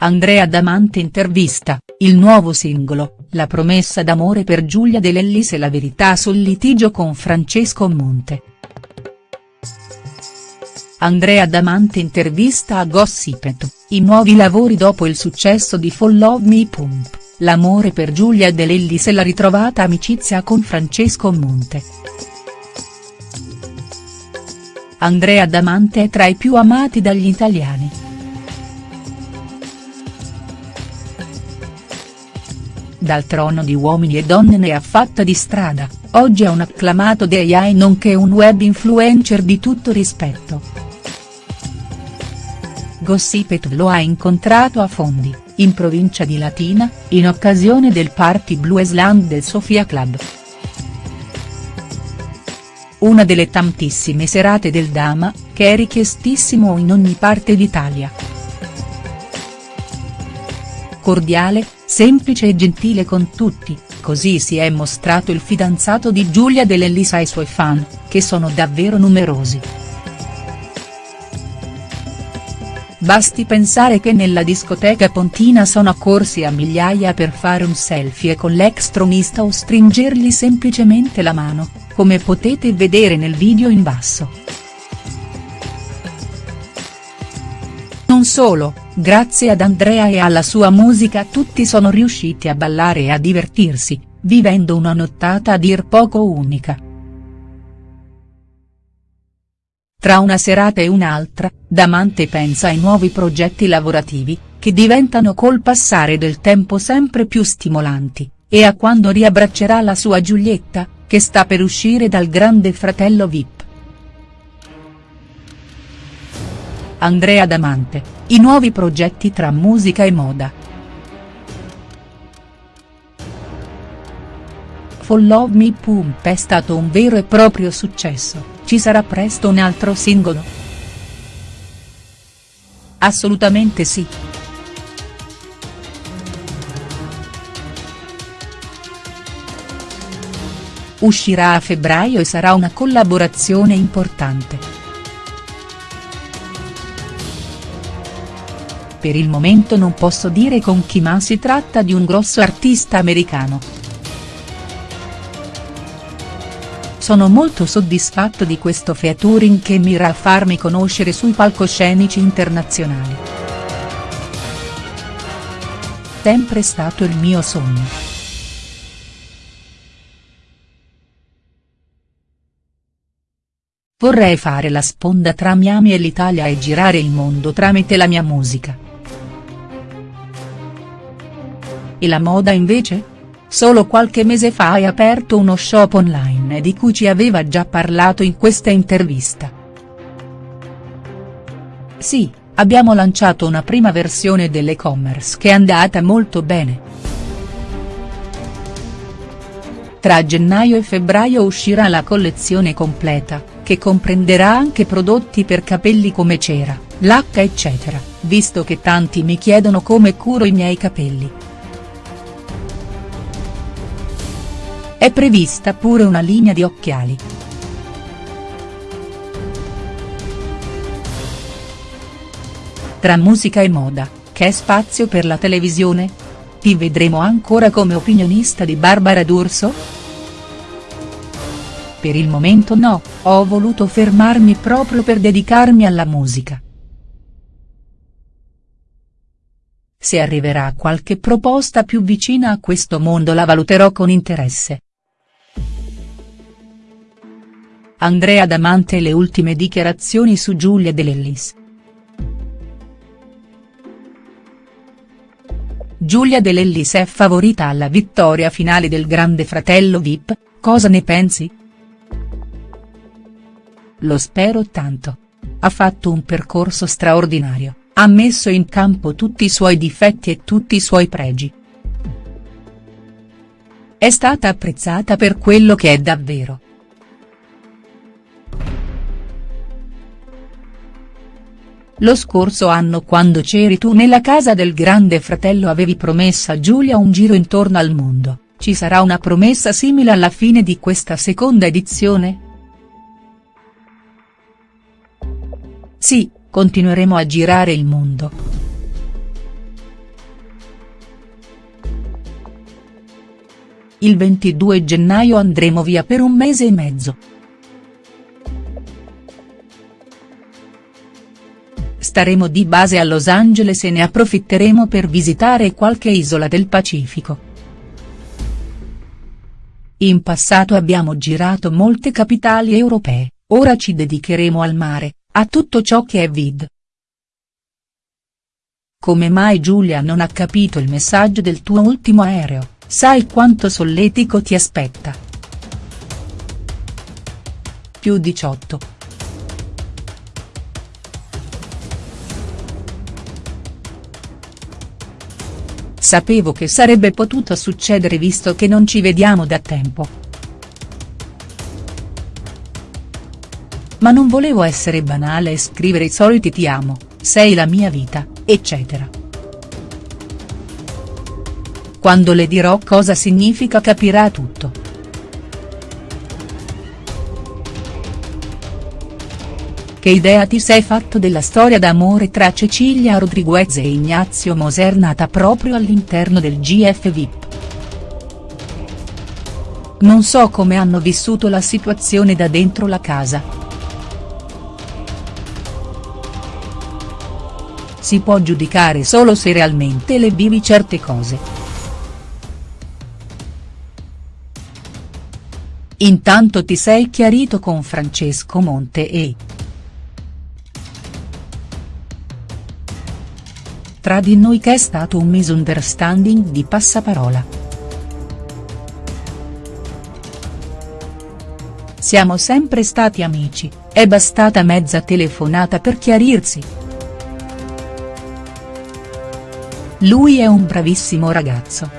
Andrea Damante intervista, il nuovo singolo, la promessa d'amore per Giulia De Lellis e la verità sul litigio con Francesco Monte. Andrea Damante intervista a Gossipet, i nuovi lavori dopo il successo di Follow Me Pump, l'amore per Giulia De Lellis e la ritrovata amicizia con Francesco Monte. Andrea Damante è tra i più amati dagli italiani. Dal trono di Uomini e Donne ne ha fatta di strada, oggi è un acclamato DAI nonché un web influencer di tutto rispetto. Gossipet lo ha incontrato a Fondi, in provincia di Latina, in occasione del Party Bluesland del Sofia Club. Una delle tantissime serate del Dama, che è richiestissimo in ogni parte d'Italia. Cordiale, semplice e gentile con tutti, così si è mostrato il fidanzato di Giulia Dell'Ellis ai suoi fan, che sono davvero numerosi. Basti pensare che nella discoteca pontina sono accorsi a migliaia per fare un selfie con l'ex tronista o stringergli semplicemente la mano, come potete vedere nel video in basso. Non solo, grazie ad Andrea e alla sua musica tutti sono riusciti a ballare e a divertirsi, vivendo una nottata a dir poco unica. Tra una serata e un'altra, Damante pensa ai nuovi progetti lavorativi, che diventano col passare del tempo sempre più stimolanti, e a quando riabbraccerà la sua Giulietta, che sta per uscire dal grande fratello Vip. Andrea Damante, i nuovi progetti tra musica e moda. Follow Me Pump è stato un vero e proprio successo ci sarà presto un altro singolo?. Assolutamente sì. Uscirà a febbraio e sarà una collaborazione importante. Per il momento non posso dire con chi ma si tratta di un grosso artista americano. Sono molto soddisfatto di questo featuring che mira a farmi conoscere sui palcoscenici internazionali. Sempre stato il mio sogno. Vorrei fare la sponda tra Miami e l'Italia e girare il mondo tramite la mia musica. E la moda invece?. Solo qualche mese fa hai aperto uno shop online di cui ci aveva già parlato in questa intervista. Sì, abbiamo lanciato una prima versione dell'e-commerce che è andata molto bene. Tra gennaio e febbraio uscirà la collezione completa, che comprenderà anche prodotti per capelli come cera, lacca eccetera, visto che tanti mi chiedono come curo i miei capelli. È prevista pure una linea di occhiali. Tra musica e moda, c'è spazio per la televisione? Ti vedremo ancora come opinionista di Barbara D'Urso?. Per il momento no, ho voluto fermarmi proprio per dedicarmi alla musica. Se arriverà qualche proposta più vicina a questo mondo la valuterò con interesse. Andrea Damante e le ultime dichiarazioni su Giulia De Lellis. Giulia De Lellis è favorita alla vittoria finale del Grande Fratello Vip, cosa ne pensi?. Lo spero tanto. Ha fatto un percorso straordinario, ha messo in campo tutti i suoi difetti e tutti i suoi pregi. È stata apprezzata per quello che è davvero. Lo scorso anno quando c'eri tu nella casa del grande fratello avevi promesso a Giulia un giro intorno al mondo, ci sarà una promessa simile alla fine di questa seconda edizione?. Sì, continueremo a girare il mondo. Il 22 gennaio andremo via per un mese e mezzo. Staremo di base a Los Angeles e ne approfitteremo per visitare qualche isola del Pacifico. In passato abbiamo girato molte capitali europee, ora ci dedicheremo al mare, a tutto ciò che è vid. Come mai Giulia non ha capito il messaggio del tuo ultimo aereo, sai quanto solletico ti aspetta. Più 18. Sapevo che sarebbe potuto succedere visto che non ci vediamo da tempo. Ma non volevo essere banale e scrivere i soliti ti amo, sei la mia vita, eccetera. Quando le dirò cosa significa capirà tutto. Che idea ti sei fatto della storia d'amore tra Cecilia Rodriguez e Ignazio Moser nata proprio all'interno del GF VIP? Non so come hanno vissuto la situazione da dentro la casa. Si può giudicare solo se realmente le vivi certe cose. Intanto ti sei chiarito con Francesco Monte e. tra di noi che è stato un misunderstanding di passaparola. Siamo sempre stati amici, è bastata mezza telefonata per chiarirsi. Lui è un bravissimo ragazzo.